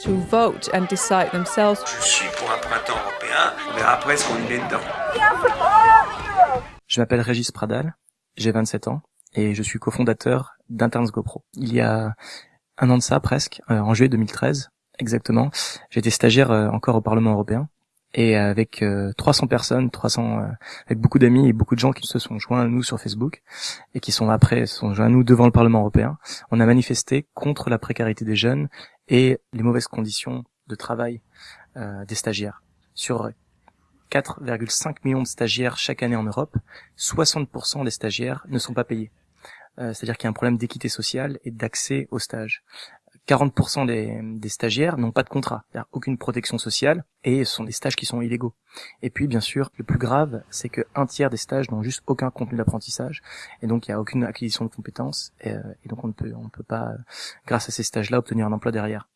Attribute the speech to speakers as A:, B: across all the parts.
A: to vote and decide themselves.
B: Je suis pour un printemps européen, on verra après ce qu'on y met dedans?
C: Je m'appelle Régis Pradal, j'ai 27 ans et je suis cofondateur d'Interns GoPro. Il y a un an de ça presque, euh, en juillet 2013 exactement, j'étais stagiaire euh, encore au Parlement européen et avec 300 euh, personnes, 300 avec beaucoup d'amis et beaucoup de gens qui se sont joints à nous sur Facebook et qui sont après se sont joints à nous devant le Parlement européen. On a manifesté contre la précarité des jeunes et les mauvaises conditions de travail des stagiaires. Sur 4,5 millions de stagiaires chaque année en Europe, 60% des stagiaires ne sont pas payés. Euh, c'est-à-dire qu'il y a un problème d'équité sociale et d'accès au stage. 40% des, stagiaires n'ont pas de contrat, aucune protection sociale, et ce sont des stages qui sont illégaux. Et puis, bien sûr, le plus grave, c'est que un tiers des stages n'ont juste aucun contenu d'apprentissage, et donc il n'y a aucune acquisition de compétences, et, euh, donc on ne peut, on ne peut pas, euh, grâce à ces stages-là, obtenir un emploi derrière,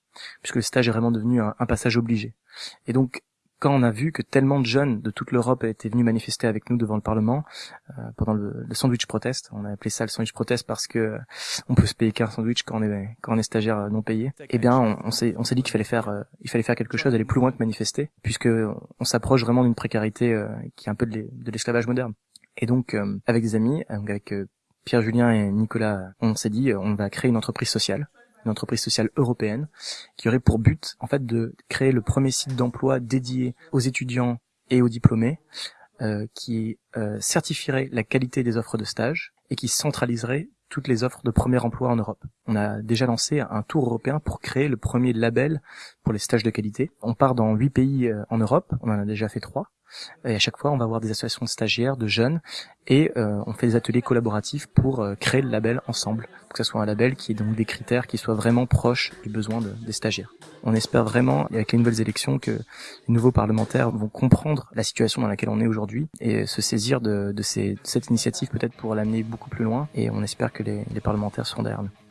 C: puisque le stage est vraiment devenu un, un passage obligé. Et donc, quand on a vu que tellement de jeunes de toute l'Europe étaient venus manifester avec nous devant le Parlement euh, pendant le, le, sandwich protest, on a appelé ça le sandwich protest parce que euh, on peut se payer qu'un sandwich quand on est quand on est stagiaire non payé. Eh bien, on, on s'est on s'est dit qu'il fallait faire euh, il fallait faire quelque chose, aller plus loin que manifester, puisque on s'approche vraiment d'une précarité euh, qui est un peu de l'esclavage moderne. Et donc, avec des amis, avec Pierre Julien et Nicolas, on s'est dit on va créer une entreprise sociale une entreprise sociale européenne, qui aurait pour but en fait de créer le premier site d'emploi dédié aux étudiants et aux diplômés, euh, qui euh, certifierait la qualité des offres de stage et qui centraliserait toutes les offres de premier emploi en Europe. On a déjà lancé un tour européen pour créer le premier label pour les stages de qualité. On part dans huit pays euh, en Europe, on en a déjà fait trois. Et à chaque fois, on va avoir des associations de stagiaires, de jeunes, et euh, on fait des ateliers collaboratifs pour euh, créer le label ensemble, que ce soit un label qui ait donc des critères qui soient vraiment proches du besoin de, des stagiaires. On espère vraiment, avec les nouvelles élections, que les nouveaux parlementaires vont comprendre la situation dans laquelle on est aujourd'hui et se saisir de cette initiative peut-être pour l'amener beaucoup plus loin. Et on espère que les, les parlementaires seront derrière nous.